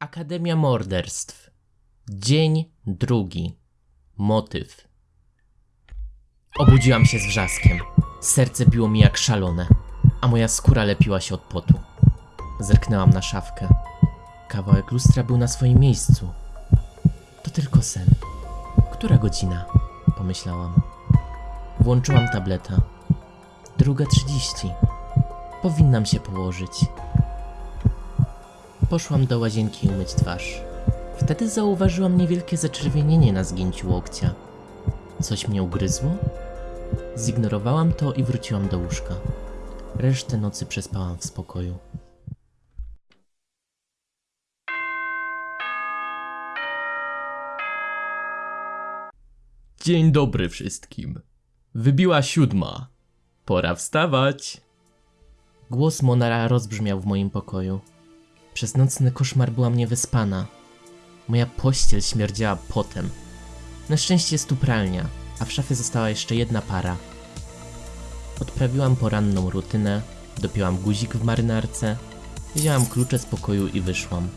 Akademia Morderstw. Dzień drugi. Motyw. Obudziłam się z wrzaskiem. Serce biło mi jak szalone, a moja skóra lepiła się od potu. Zerknęłam na szafkę. Kawałek lustra był na swoim miejscu. To tylko sen. Która godzina? Pomyślałam. Włączyłam tableta. Druga trzydzieści. Powinnam się położyć. Poszłam do łazienki umyć twarz. Wtedy zauważyłam niewielkie zaczerwienienie na zgięciu łokcia. Coś mnie ugryzło? Zignorowałam to i wróciłam do łóżka. Resztę nocy przespałam w spokoju. Dzień dobry wszystkim. Wybiła siódma. Pora wstawać. Głos Monara rozbrzmiał w moim pokoju. Przez nocny koszmar byłam niewyspana. Moja pościel śmierdziała potem. Na szczęście jest tu pralnia, a w szafie została jeszcze jedna para. Odprawiłam poranną rutynę, dopięłam guzik w marynarce, wzięłam klucze z pokoju i wyszłam.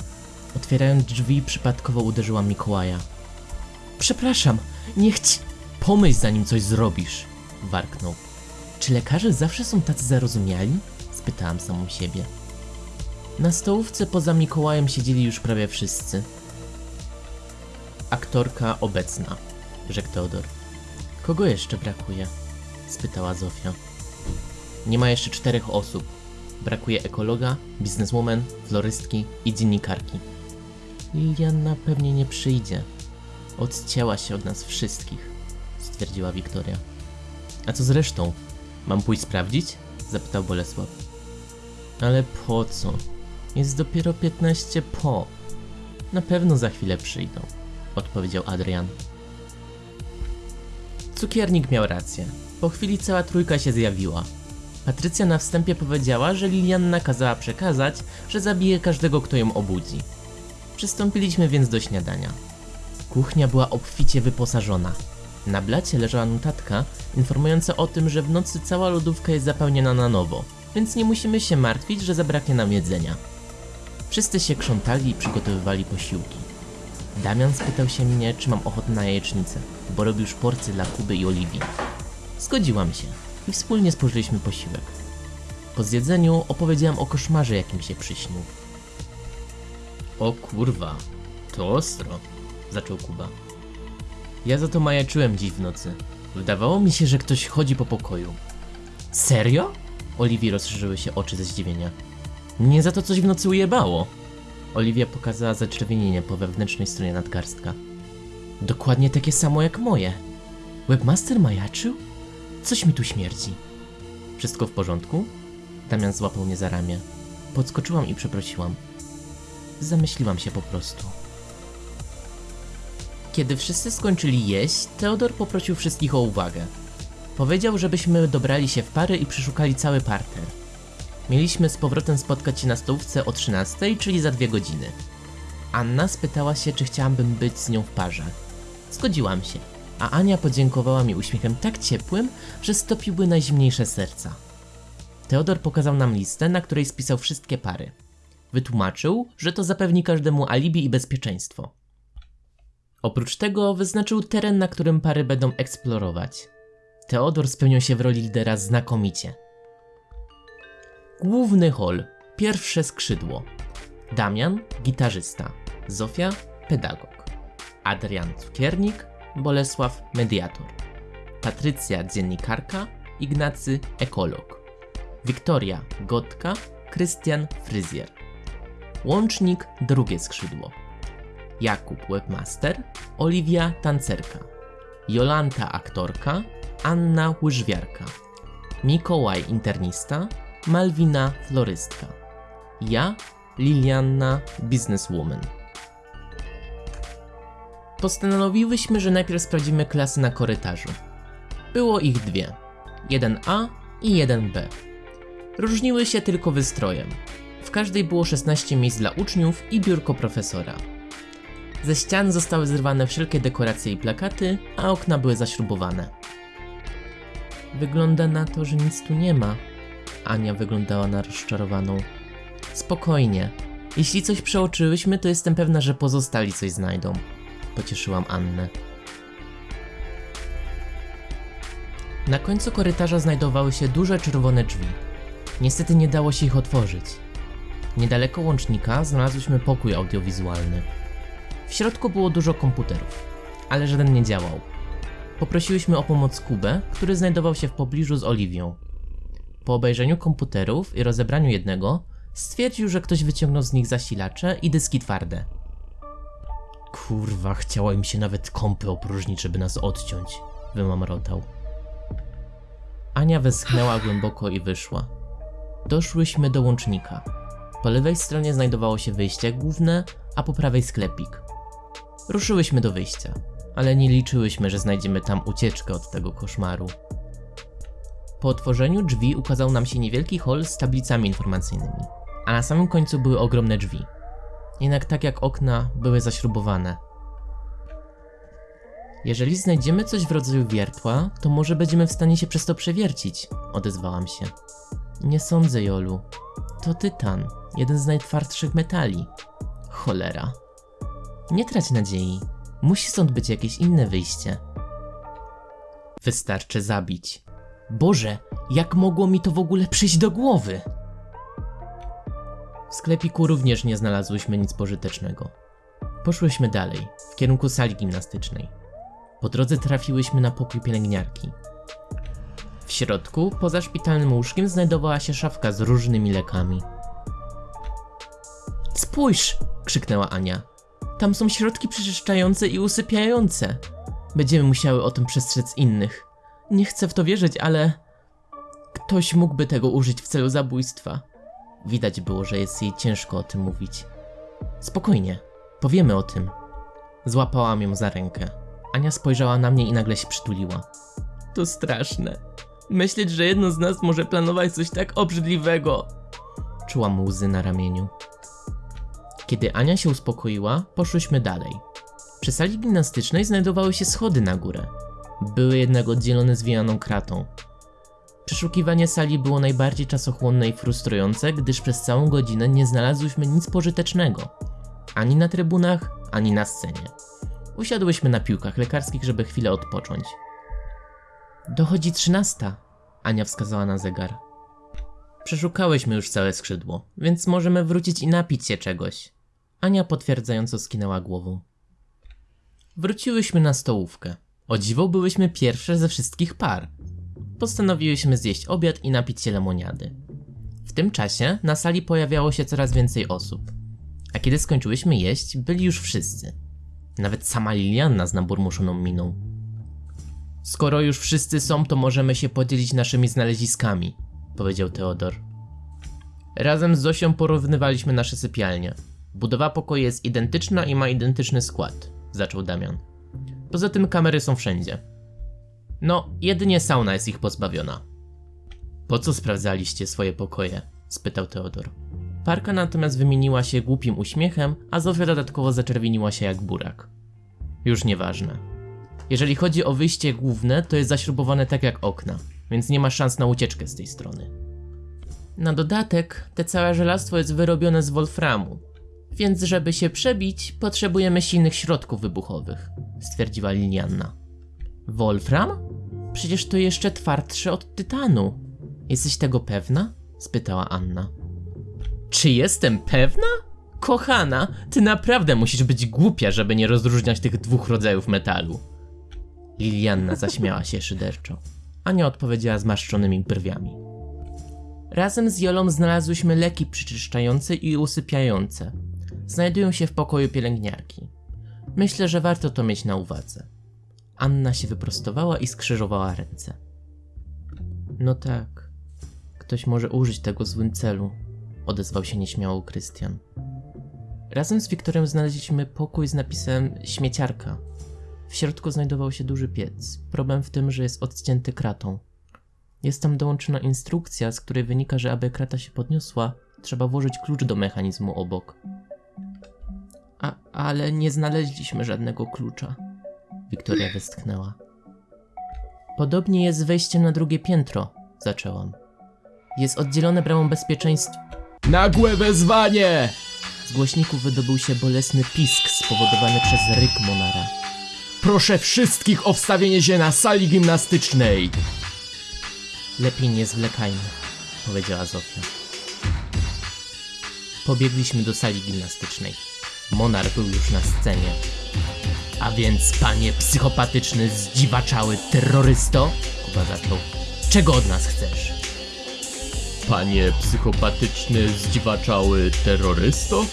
Otwierając drzwi, przypadkowo uderzyłam Mikołaja. Przepraszam, nie chci... Pomyśl zanim coś zrobisz, warknął. Czy lekarze zawsze są tacy zarozumiali? Spytałam samą siebie. Na stołówce poza Mikołajem siedzieli już prawie wszyscy. Aktorka obecna, rzekł Teodor. Kogo jeszcze brakuje? spytała Zofia. Nie ma jeszcze czterech osób. Brakuje ekologa, bizneswoman, florystki i dziennikarki. Liliana pewnie nie przyjdzie. Odcięła się od nas wszystkich, stwierdziła Wiktoria. A co z resztą? Mam pójść sprawdzić? zapytał Bolesław. Ale po co? Jest dopiero 15 po. Na pewno za chwilę przyjdą, odpowiedział Adrian. Cukiernik miał rację. Po chwili cała trójka się zjawiła. Patrycja na wstępie powiedziała, że Lilianna kazała przekazać, że zabije każdego, kto ją obudzi. Przystąpiliśmy więc do śniadania. Kuchnia była obficie wyposażona. Na blacie leżała notatka informująca o tym, że w nocy cała lodówka jest zapełniona na nowo, więc nie musimy się martwić, że zabraknie nam jedzenia. Wszyscy się krzątali i przygotowywali posiłki. Damian spytał się mnie, czy mam ochotę na jajecznicę, bo robił porcję dla Kuby i Oliwii. Zgodziłam się i wspólnie spożyliśmy posiłek. Po zjedzeniu opowiedziałam o koszmarze, jakim się przyśnił. O kurwa, to ostro, zaczął Kuba. Ja za to majaczyłem dziś w nocy. Wydawało mi się, że ktoś chodzi po pokoju. Serio? Oliwii rozszerzyły się oczy ze zdziwienia. Nie za to coś w nocy ujebało. Oliwia pokazała zaczerwienienie po wewnętrznej stronie nadgarstka. Dokładnie takie samo jak moje. Webmaster majaczył? Coś mi tu śmierdzi. Wszystko w porządku? Damian złapał mnie za ramię. Podskoczyłam i przeprosiłam. Zamyśliłam się po prostu. Kiedy wszyscy skończyli jeść, Teodor poprosił wszystkich o uwagę. Powiedział, żebyśmy dobrali się w pary i przeszukali cały parter. Mieliśmy z powrotem spotkać się na stołówce o 13, czyli za dwie godziny. Anna spytała się, czy chciałabym być z nią w parze. Zgodziłam się, a Ania podziękowała mi uśmiechem tak ciepłym, że stopiłby najzimniejsze serca. Teodor pokazał nam listę, na której spisał wszystkie pary. Wytłumaczył, że to zapewni każdemu alibi i bezpieczeństwo. Oprócz tego wyznaczył teren, na którym pary będą eksplorować. Teodor spełnił się w roli lidera znakomicie. Główny hol, pierwsze skrzydło. Damian, gitarzysta. Zofia, pedagog. Adrian, cukiernik. Bolesław, mediator. Patrycja, dziennikarka. Ignacy, ekolog. Wiktoria, gotka. Krystian, fryzjer. Łącznik, drugie skrzydło. Jakub, webmaster. Oliwia, tancerka. Jolanta, aktorka. Anna, łyżwiarka. Mikołaj, internista. Malwina, florystka. Ja, Lilianna, businesswoman. Postanowiłyśmy, że najpierw sprawdzimy klasy na korytarzu. Było ich dwie. 1A i 1B. Różniły się tylko wystrojem. W każdej było 16 miejsc dla uczniów i biurko profesora. Ze ścian zostały zrywane wszelkie dekoracje i plakaty, a okna były zaśrubowane. Wygląda na to, że nic tu nie ma. Ania wyglądała na rozczarowaną. Spokojnie, Jeśli coś przeoczyłyśmy, to jestem pewna, że pozostali coś znajdą. Pocieszyłam Annę. Na końcu korytarza znajdowały się duże czerwone drzwi. Niestety nie dało się ich otworzyć. Niedaleko łącznika znalazłyśmy pokój audiowizualny. W środku było dużo komputerów, ale żaden nie działał. Poprosiłyśmy o pomoc Kubę, który znajdował się w pobliżu z Oliwią. Po obejrzeniu komputerów i rozebraniu jednego, stwierdził, że ktoś wyciągnął z nich zasilacze i dyski twarde. Kurwa, chciało im się nawet kąpy opróżnić, żeby nas odciąć, wymamrotał. Ania westchnęła głęboko i wyszła. Doszłyśmy do łącznika. Po lewej stronie znajdowało się wyjście główne, a po prawej sklepik. Ruszyłyśmy do wyjścia, ale nie liczyłyśmy, że znajdziemy tam ucieczkę od tego koszmaru. Po otworzeniu drzwi ukazał nam się niewielki hol z tablicami informacyjnymi, a na samym końcu były ogromne drzwi. Jednak tak jak okna, były zaśrubowane. Jeżeli znajdziemy coś w rodzaju wiertła, to może będziemy w stanie się przez to przewiercić, odezwałam się. Nie sądzę, Jolu. To tytan, jeden z najtwardszych metali. Cholera. Nie trać nadziei. Musi stąd być jakieś inne wyjście. Wystarczy zabić. Boże, jak mogło mi to w ogóle przyjść do głowy? W sklepiku również nie znalazłyśmy nic pożytecznego. Poszłyśmy dalej, w kierunku sali gimnastycznej. Po drodze trafiłyśmy na pokój pielęgniarki. W środku, poza szpitalnym łóżkiem, znajdowała się szafka z różnymi lekami. Spójrz! krzyknęła Ania. Tam są środki przeczyszczające i usypiające. Będziemy musiały o tym przestrzec innych. Nie chcę w to wierzyć, ale. Ktoś mógłby tego użyć w celu zabójstwa. Widać było, że jest jej ciężko o tym mówić. Spokojnie, powiemy o tym. Złapałam ją za rękę. Ania spojrzała na mnie i nagle się przytuliła. To straszne. Myśleć, że jedno z nas może planować coś tak obrzydliwego. Czułam łzy na ramieniu. Kiedy Ania się uspokoiła, poszłyśmy dalej. Przy sali gimnastycznej znajdowały się schody na górę. Były jednak oddzielone zwijaną kratą. Przeszukiwanie sali było najbardziej czasochłonne i frustrujące, gdyż przez całą godzinę nie znalazłyśmy nic pożytecznego. Ani na trybunach, ani na scenie. Usiadłyśmy na piłkach lekarskich, żeby chwilę odpocząć. Dochodzi trzynasta, Ania wskazała na zegar. Przeszukałyśmy już całe skrzydło, więc możemy wrócić i napić się czegoś. Ania potwierdzająco skinęła głową. Wróciłyśmy na stołówkę. O dziwo byłyśmy pierwsze ze wszystkich par. Postanowiłyśmy zjeść obiad i napić się lemoniady. W tym czasie na sali pojawiało się coraz więcej osób. A kiedy skończyłyśmy jeść, byli już wszyscy. Nawet sama Lilianna z naburmuszoną miną. Skoro już wszyscy są, to możemy się podzielić naszymi znaleziskami, powiedział Teodor. Razem z Zosią porównywaliśmy nasze sypialnie. Budowa pokoju jest identyczna i ma identyczny skład, zaczął Damian. Poza tym kamery są wszędzie. No, jedynie sauna jest ich pozbawiona. Po co sprawdzaliście swoje pokoje? spytał Teodor. Parka natomiast wymieniła się głupim uśmiechem, a Zofia dodatkowo zaczerwieniła się jak burak. Już nieważne. Jeżeli chodzi o wyjście główne, to jest zaśrubowane tak jak okna, więc nie ma szans na ucieczkę z tej strony. Na dodatek, te całe żelastwo jest wyrobione z wolframu, więc żeby się przebić, potrzebujemy silnych środków wybuchowych, stwierdziła Lilianna. Wolfram? Przecież to jeszcze twardsze od tytanu. Jesteś tego pewna? spytała Anna. Czy jestem pewna? Kochana, ty naprawdę musisz być głupia, żeby nie rozróżniać tych dwóch rodzajów metalu. Lilianna zaśmiała się szyderczo. Ania odpowiedziała zmarszczonymi brwiami. Razem z Jolą znalazłyśmy leki przeczyszczające i usypiające. Znajdują się w pokoju pielęgniarki. Myślę, że warto to mieć na uwadze. Anna się wyprostowała i skrzyżowała ręce. No tak, ktoś może użyć tego w złym celu, odezwał się nieśmiało Krystian. Razem z Wiktorem znaleźliśmy pokój z napisem śmieciarka. W środku znajdował się duży piec. Problem w tym, że jest odcięty kratą. Jest tam dołączona instrukcja, z której wynika, że aby krata się podniosła, trzeba włożyć klucz do mechanizmu obok. Ale nie znaleźliśmy żadnego klucza. Wiktoria westchnęła. Podobnie jest wejście na drugie piętro, zaczęłam. Jest oddzielone bramą bezpieczeństwa. Nagłe wezwanie! Z głośników wydobył się bolesny pisk spowodowany przez ryk Monara. Proszę wszystkich o wstawienie się na sali gimnastycznej! Lepiej nie zwlekajmy, powiedziała Zofia. Pobiegliśmy do sali gimnastycznej. Monar był już na scenie. A więc, panie psychopatyczny, zdziwaczały terrorysto? Kuba zaczął. Czego od nas chcesz? Panie psychopatyczny, zdziwaczały terrorysto?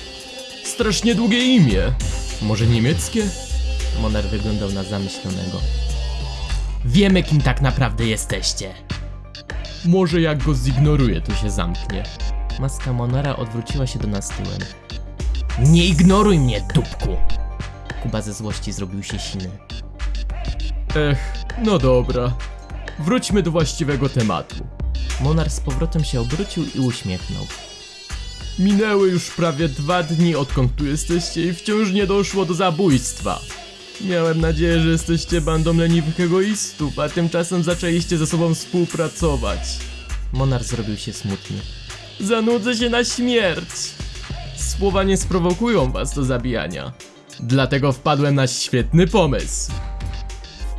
Strasznie długie imię. Może niemieckie? Monar wyglądał na zamyślonego. Wiemy, kim tak naprawdę jesteście. Może jak go zignoruję, to się zamknie. Maska Monara odwróciła się do nas tyłem. Nie ignoruj mnie, dupku! Kuba ze złości zrobił się siny. Ech, no dobra. Wróćmy do właściwego tematu. Monar z powrotem się obrócił i uśmiechnął. Minęły już prawie dwa dni, odkąd tu jesteście i wciąż nie doszło do zabójstwa. Miałem nadzieję, że jesteście bandą leniwych egoistów, a tymczasem zaczęliście ze sobą współpracować. Monar zrobił się smutny. Zanudzę się na śmierć! Słowa nie sprowokują was do zabijania. Dlatego wpadłem na świetny pomysł.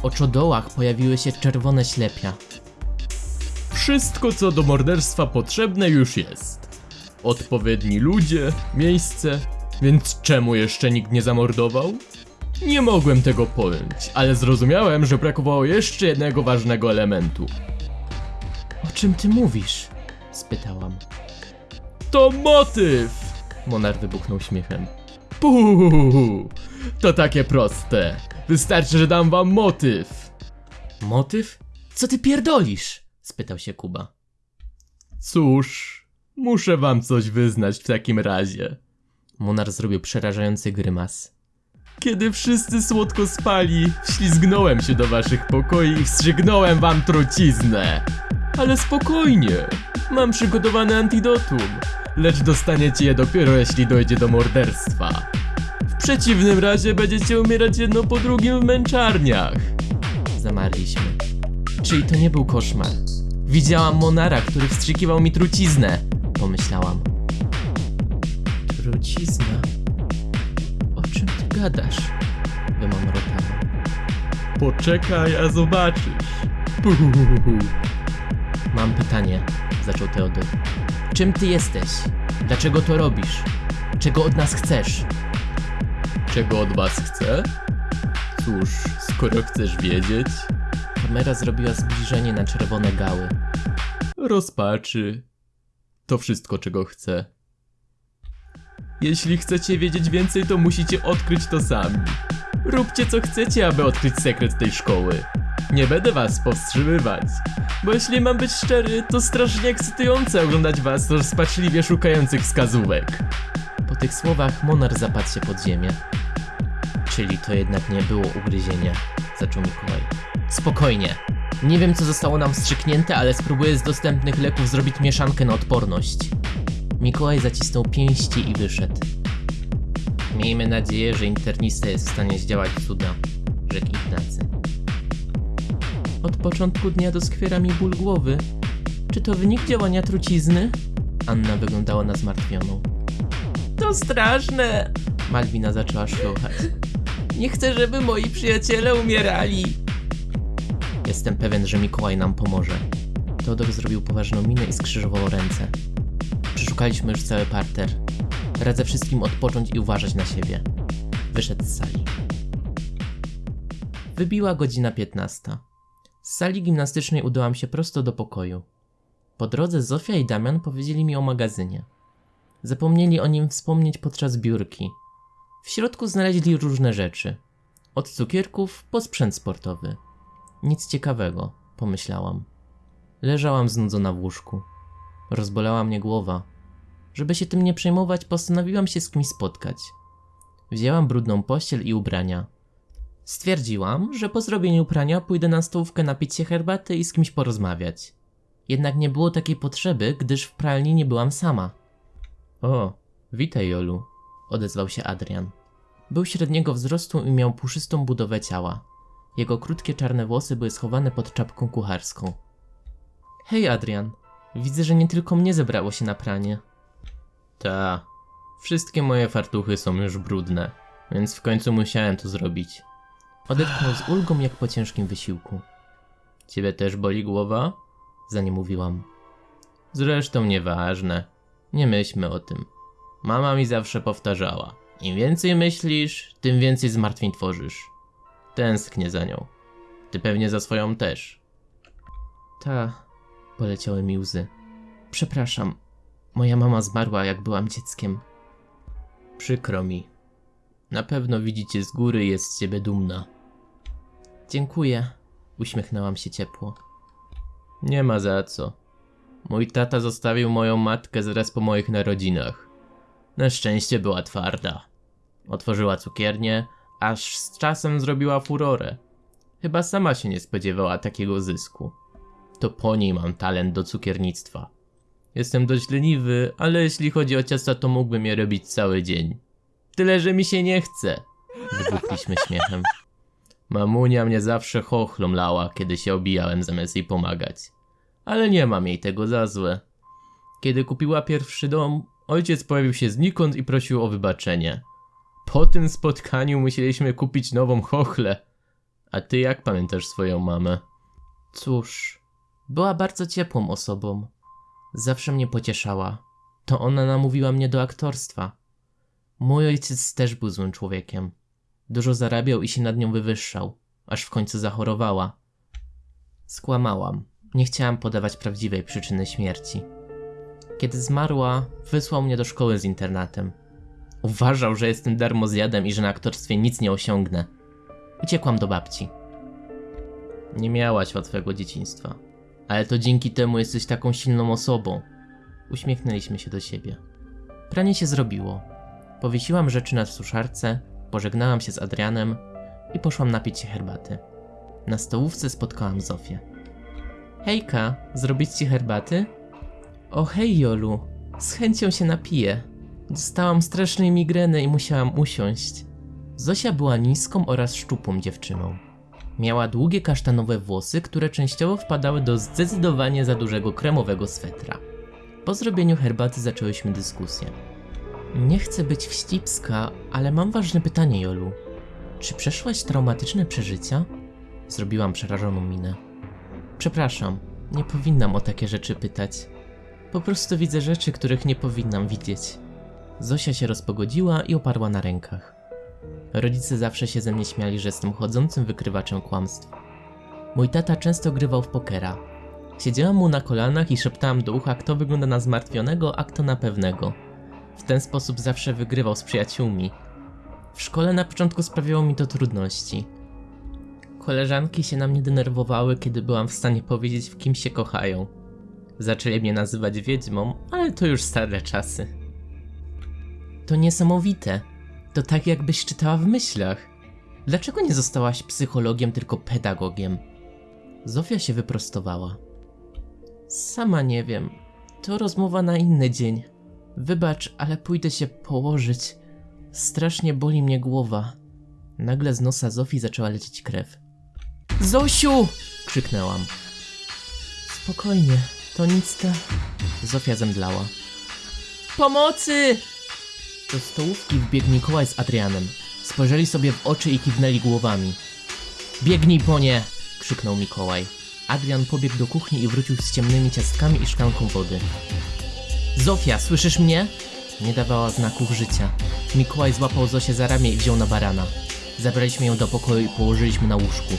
W oczodołach pojawiły się czerwone ślepia. Wszystko, co do morderstwa potrzebne, już jest. Odpowiedni ludzie, miejsce, więc czemu jeszcze nikt nie zamordował? Nie mogłem tego pojąć, ale zrozumiałem, że brakowało jeszcze jednego ważnego elementu. O czym ty mówisz? spytałam. To motyw! Monar wybuchnął śmiechem. Puuu, to takie proste. Wystarczy, że dam wam motyw. Motyw? Co ty pierdolisz? spytał się Kuba. Cóż, muszę wam coś wyznać w takim razie. Monar zrobił przerażający grymas. Kiedy wszyscy słodko spali, wślizgnąłem się do waszych pokoi i wstrzygnąłem wam truciznę. Ale spokojnie, mam przygotowane antidotum, lecz dostaniecie je dopiero jeśli dojdzie do morderstwa. W przeciwnym razie będziecie umierać jedno po drugim w męczarniach. Zamarliśmy. Czyli to nie był koszmar. Widziałam Monara, który wstrzykiwał mi truciznę, pomyślałam. Trucizna? O czym ty gadasz? Wymamrotałam. Poczekaj, a zobaczysz. Puhuhuhu. Mam pytanie, zaczął Teodor. Czym ty jesteś? Dlaczego to robisz? Czego od nas chcesz? Czego od was chcę? Cóż, skoro chcesz wiedzieć. Kamera zrobiła zbliżenie na czerwone gały. Rozpaczy. To wszystko, czego chcę. Jeśli chcecie wiedzieć więcej, to musicie odkryć to sami. Róbcie co chcecie, aby odkryć sekret tej szkoły. Nie będę was powstrzymywać. Bo jeśli mam być szczery, to strasznie ekscytujące oglądać was rozpaczliwie szukających wskazówek. Po tych słowach Monar zapadł się pod ziemię. Czyli to jednak nie było ugryzienie, zaczął Mikołaj. Spokojnie. Nie wiem co zostało nam wstrzyknięte, ale spróbuję z dostępnych leków zrobić mieszankę na odporność. Mikołaj zacisnął pięści i wyszedł. Miejmy nadzieję, że internista jest w stanie zdziałać cuda, rzekł Ignacy. Początku dnia doskwiera mi ból głowy. Czy to wynik działania trucizny? Anna wyglądała na zmartwioną. To straszne! Malwina zaczęła szlochać. Nie chcę, żeby moi przyjaciele umierali. Jestem pewien, że Mikołaj nam pomoże. Teodor zrobił poważną minę i skrzyżował ręce. Przeszukaliśmy już cały parter. Radzę wszystkim odpocząć i uważać na siebie. Wyszedł z sali. Wybiła godzina 15. Z sali gimnastycznej udałam się prosto do pokoju. Po drodze Zofia i Damian powiedzieli mi o magazynie. Zapomnieli o nim wspomnieć podczas biurki. W środku znaleźli różne rzeczy. Od cukierków po sprzęt sportowy. Nic ciekawego, pomyślałam. Leżałam znudzona w łóżku. Rozbolała mnie głowa. Żeby się tym nie przejmować, postanowiłam się z kimś spotkać. Wzięłam brudną pościel i ubrania. Stwierdziłam, że po zrobieniu prania pójdę na stołówkę napić się herbaty i z kimś porozmawiać. Jednak nie było takiej potrzeby, gdyż w pralni nie byłam sama. O, witaj Jolu, odezwał się Adrian. Był średniego wzrostu i miał puszystą budowę ciała. Jego krótkie czarne włosy były schowane pod czapką kucharską. Hej Adrian, widzę, że nie tylko mnie zebrało się na pranie. Ta, Wszystkie moje fartuchy są już brudne, więc w końcu musiałem to zrobić. Odetchnął z ulgą jak po ciężkim wysiłku. Ciebie też boli głowa? Za nie mówiłam. Zresztą nieważne. Nie myślmy o tym. Mama mi zawsze powtarzała. Im więcej myślisz, tym więcej zmartwień tworzysz. Tęsknię za nią. Ty pewnie za swoją też. Ta, poleciały mi łzy. Przepraszam, moja mama zmarła jak byłam dzieckiem. Przykro mi. Na pewno widzicie z góry jest z ciebie dumna. Dziękuję, uśmiechnęłam się ciepło. Nie ma za co. Mój tata zostawił moją matkę zaraz po moich narodzinach. Na szczęście była twarda. Otworzyła cukiernię, aż z czasem zrobiła furorę. Chyba sama się nie spodziewała takiego zysku. To po niej mam talent do cukiernictwa. Jestem dość leniwy, ale jeśli chodzi o ciasta, to mógłbym je robić cały dzień. Tyle, że mi się nie chce. Wybuchliśmy śmiechem. Mamunia mnie zawsze chochlą kiedy się obijałem zamiast jej pomagać. Ale nie mam jej tego za złe. Kiedy kupiła pierwszy dom, ojciec pojawił się znikąd i prosił o wybaczenie. Po tym spotkaniu musieliśmy kupić nową chochlę. A ty jak pamiętasz swoją mamę? Cóż, była bardzo ciepłą osobą. Zawsze mnie pocieszała. To ona namówiła mnie do aktorstwa. Mój ojciec też był złym człowiekiem. Dużo zarabiał i się nad nią wywyższał, aż w końcu zachorowała. Skłamałam. Nie chciałam podawać prawdziwej przyczyny śmierci. Kiedy zmarła, wysłał mnie do szkoły z internatem. Uważał, że jestem darmozjadem i że na aktorstwie nic nie osiągnę. Uciekłam do babci. Nie miałaś łatwego dzieciństwa, ale to dzięki temu jesteś taką silną osobą. Uśmiechnęliśmy się do siebie. Pranie się zrobiło. Powiesiłam rzeczy na suszarce, pożegnałam się z Adrianem i poszłam napić się herbaty. Na stołówce spotkałam Zofię. Hejka, zrobić ci herbaty? O hej Jolu, z chęcią się napiję. Dostałam strasznej migreny i musiałam usiąść. Zosia była niską oraz szczupłą dziewczyną. Miała długie kasztanowe włosy, które częściowo wpadały do zdecydowanie za dużego kremowego swetra. Po zrobieniu herbaty zaczęłyśmy dyskusję. Nie chcę być wścibska, ale mam ważne pytanie, Jolu. Czy przeszłaś traumatyczne przeżycia? Zrobiłam przerażoną minę. Przepraszam, nie powinnam o takie rzeczy pytać. Po prostu widzę rzeczy, których nie powinnam widzieć. Zosia się rozpogodziła i oparła na rękach. Rodzice zawsze się ze mnie śmiali, że jestem chodzącym wykrywaczem kłamstw. Mój tata często grywał w pokera. Siedziałam mu na kolanach i szeptałam do ucha, kto wygląda na zmartwionego, a kto na pewnego. W ten sposób zawsze wygrywał z przyjaciółmi. W szkole na początku sprawiało mi to trudności. Koleżanki się na mnie denerwowały, kiedy byłam w stanie powiedzieć, w kim się kochają. Zaczęli mnie nazywać wiedźmą, ale to już stare czasy. To niesamowite. To tak jakbyś czytała w myślach. Dlaczego nie zostałaś psychologiem, tylko pedagogiem? Zofia się wyprostowała. Sama nie wiem. To rozmowa na inny dzień. Wybacz, ale pójdę się położyć. Strasznie boli mnie głowa. Nagle z nosa Zofii zaczęła lecieć krew. Zosiu! krzyknęłam. Spokojnie, to nic ta... Zofia zemdlała. Pomocy! Do stołówki wbiegł Mikołaj z Adrianem. Spojrzeli sobie w oczy i kiwnęli głowami. Biegnij po nie! krzyknął Mikołaj. Adrian pobiegł do kuchni i wrócił z ciemnymi ciastkami i szklanką wody. Zofia, słyszysz mnie? Nie dawała znaków życia. Mikołaj złapał Zosię za ramię i wziął na barana. Zabraliśmy ją do pokoju i położyliśmy na łóżku.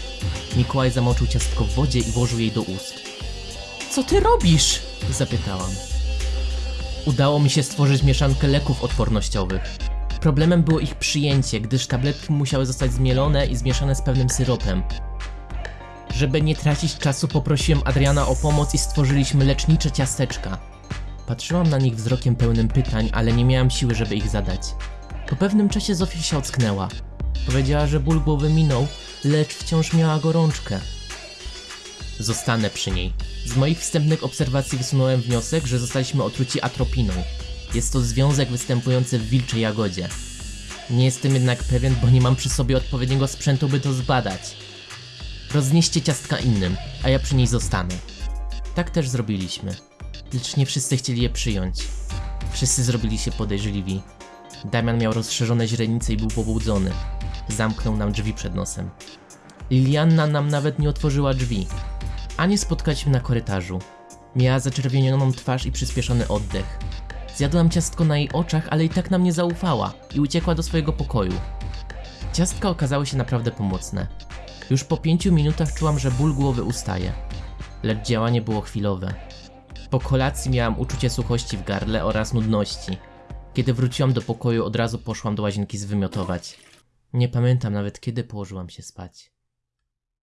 Mikołaj zamoczył ciastko w wodzie i włożył jej do ust. Co ty robisz? zapytałam. Udało mi się stworzyć mieszankę leków odpornościowych. Problemem było ich przyjęcie, gdyż tabletki musiały zostać zmielone i zmieszane z pewnym syropem. Żeby nie tracić czasu, poprosiłem Adriana o pomoc i stworzyliśmy lecznicze ciasteczka. Patrzyłam na nich wzrokiem pełnym pytań, ale nie miałam siły, żeby ich zadać. Po pewnym czasie Zofia się ocknęła. Powiedziała, że ból głowy minął, lecz wciąż miała gorączkę. Zostanę przy niej. Z moich wstępnych obserwacji wysunąłem wniosek, że zostaliśmy otruci atropiną. Jest to związek występujący w wilczej jagodzie. Nie jestem jednak pewien, bo nie mam przy sobie odpowiedniego sprzętu, by to zbadać. Roznieście ciastka innym, a ja przy niej zostanę. Tak też zrobiliśmy. Lecz nie wszyscy chcieli je przyjąć. Wszyscy zrobili się podejrzliwi. Damian miał rozszerzone źrenice i był pobudzony. Zamknął nam drzwi przed nosem. Lilianna nam nawet nie otworzyła drzwi. Ani spotkaliśmy na korytarzu. Miała zaczerwienioną twarz i przyspieszony oddech. Zjadłam ciastko na jej oczach, ale i tak nam nie zaufała i uciekła do swojego pokoju. Ciastka okazały się naprawdę pomocne. Już po pięciu minutach czułam, że ból głowy ustaje. Lecz działanie było chwilowe. Po kolacji miałam uczucie suchości w gardle oraz nudności. Kiedy wróciłam do pokoju, od razu poszłam do łazienki zwymiotować. Nie pamiętam nawet kiedy położyłam się spać.